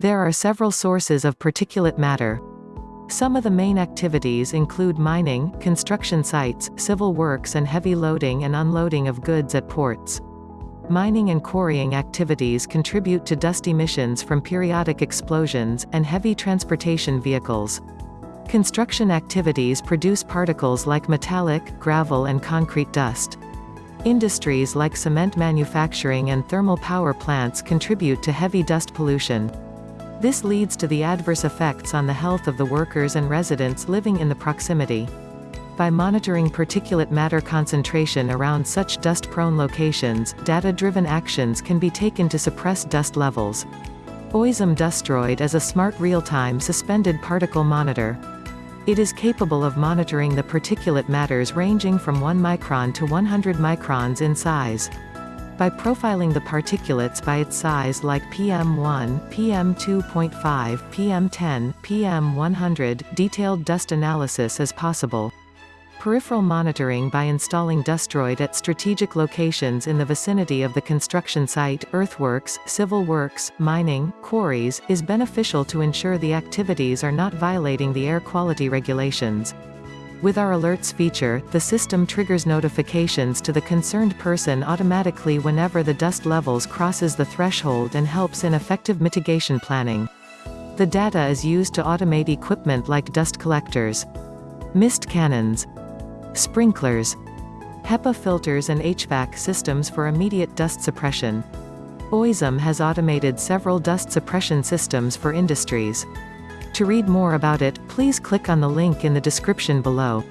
There are several sources of particulate matter. Some of the main activities include mining, construction sites, civil works and heavy loading and unloading of goods at ports. Mining and quarrying activities contribute to dust emissions from periodic explosions, and heavy transportation vehicles. Construction activities produce particles like metallic, gravel and concrete dust. Industries like cement manufacturing and thermal power plants contribute to heavy dust pollution. This leads to the adverse effects on the health of the workers and residents living in the proximity. By monitoring particulate matter concentration around such dust-prone locations, data-driven actions can be taken to suppress dust levels. Oizom Dustroid is a smart real-time suspended particle monitor. It is capable of monitoring the particulate matters ranging from 1 micron to 100 microns in size. By profiling the particulates by its size like PM1, PM2.5, PM10, PM100, detailed dust analysis is possible. Peripheral monitoring by installing Dustroid at strategic locations in the vicinity of the construction site, earthworks, civil works, mining, quarries, is beneficial to ensure the activities are not violating the air quality regulations. With our alerts feature, the system triggers notifications to the concerned person automatically whenever the dust levels crosses the threshold and helps in effective mitigation planning. The data is used to automate equipment like dust collectors, mist cannons, sprinklers, HEPA filters and HVAC systems for immediate dust suppression. Oizom has automated several dust suppression systems for industries. To read more about it, please click on the link in the description below.